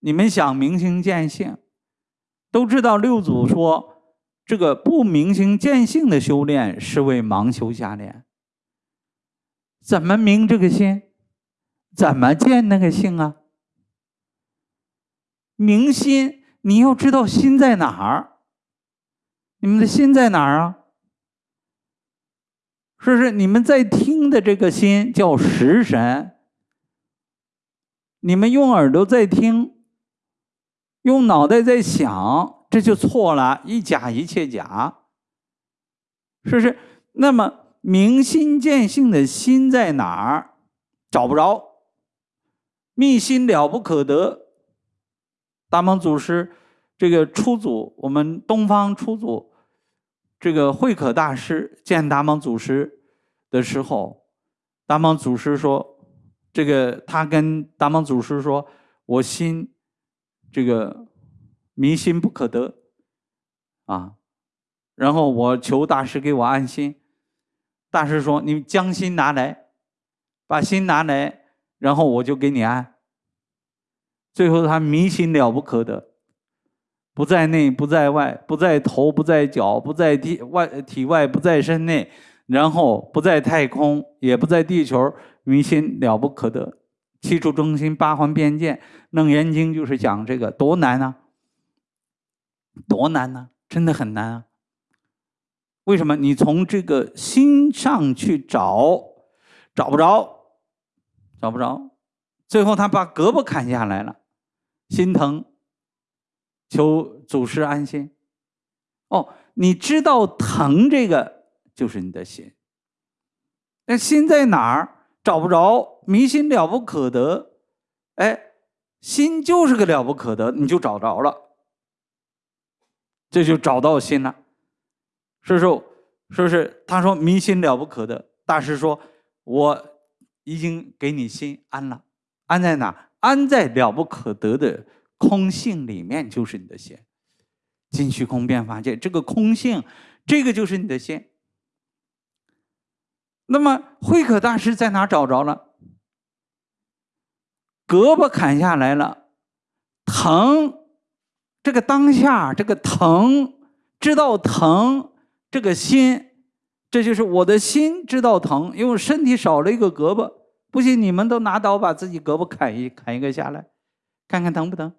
你们想明心见性，都知道六祖说，这个不明心见性的修炼是为盲修瞎练。怎么明这个心？怎么见那个性啊？明心，你要知道心在哪儿。你们的心在哪儿啊？是不是你们在听的这个心叫食神。你们用耳朵在听，用脑袋在想，这就错了，一假一切假。是不是？那么明心见性的心在哪儿？找不着，密心了不可得。大蒙祖师这个初祖，我们东方初祖，这个慧可大师见达蒙祖师的时候，达蒙祖师说：“这个他跟达蒙祖师说，我心这个迷心不可得啊，然后我求大师给我安心。大师说：你将心拿来，把心拿来，然后我就给你安。”最后，他迷心了不可得，不在内，不在外，不在头，不在脚，不在体外，体外不在身内，然后不在太空，也不在地球，迷心了不可得。七处中心，八环边界，《楞严经》就是讲这个，多难啊！多难呢？真的很难啊！为什么？你从这个心上去找，找不着，找不着，最后他把胳膊砍下来了。心疼，求祖师安心。哦，你知道疼这个就是你的心。那心在哪儿？找不着，迷心了不可得。哎，心就是个了不可得，你就找着了，这就找到心了。是不是？是不是？他说迷心了不可得。大师说，我已经给你心安了，安在哪？安在了不可得的空性里面，就是你的心。尽虚空变法界，这个空性，这个就是你的心。那么慧可大师在哪找着了？胳膊砍下来了，疼，这个当下这个疼，知道疼，这个心，这就是我的心知道疼，因为身体少了一个胳膊。不信，你们都拿刀把自己胳膊砍一砍一个下来，看看疼不疼？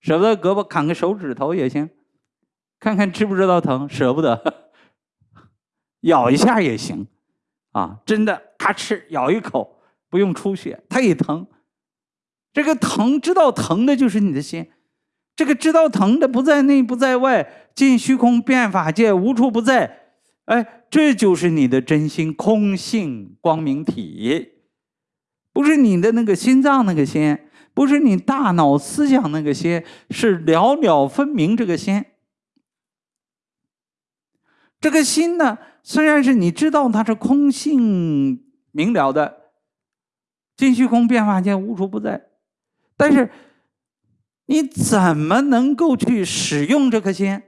舍不得胳膊砍个手指头也行，看看知不知道疼？舍不得，咬一下也行，啊，真的咔哧咬一口，不用出血，它也疼。这个疼知道疼的就是你的心，这个知道疼的不在内不在外，尽虚空变法界无处不在，哎，这就是你的真心空性光明体。不是你的那个心脏那个心，不是你大脑思想那个心，是了了分明这个心。这个心呢，虽然是你知道它是空性明了的，尽虚空变化间无处不在，但是你怎么能够去使用这颗心？